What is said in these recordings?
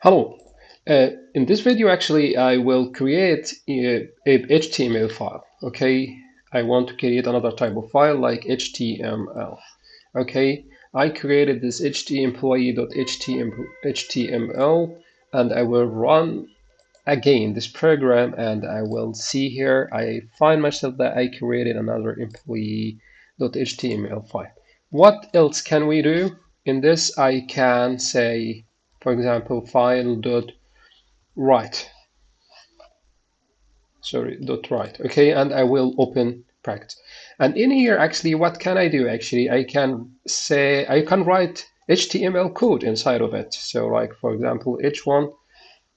Hello. Uh, in this video, actually, I will create a, a, HTML file. Okay, I want to create another type of file like HTML. Okay, I created this htemployee.html and I will run again this program and I will see here I find myself that I created another employee.html file. What else can we do? In this, I can say for example, file dot write. Sorry, dot write. Okay, and I will open practice. And in here, actually, what can I do? Actually, I can say I can write HTML code inside of it. So, like for example, h1.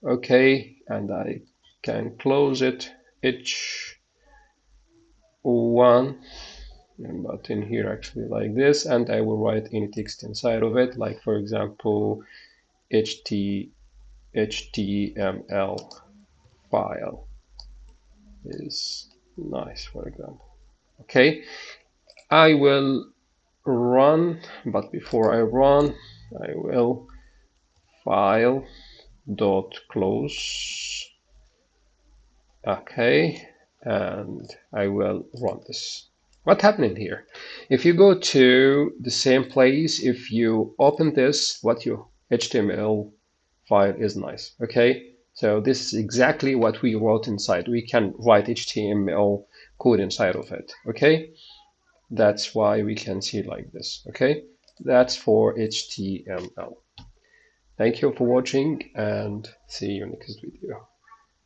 Okay, and I can close it. h1 but in here actually like this and I will write any text inside of it like for example HT, HTML file is nice, for example. Okay, I will run, but before I run, I will file dot close. Okay, and I will run this. What happening here? If you go to the same place, if you open this, what you HTML file is nice. Okay, so this is exactly what we wrote inside. We can write HTML code inside of it. Okay, that's why we can see like this. Okay, that's for HTML. Thank you for watching and see you next video.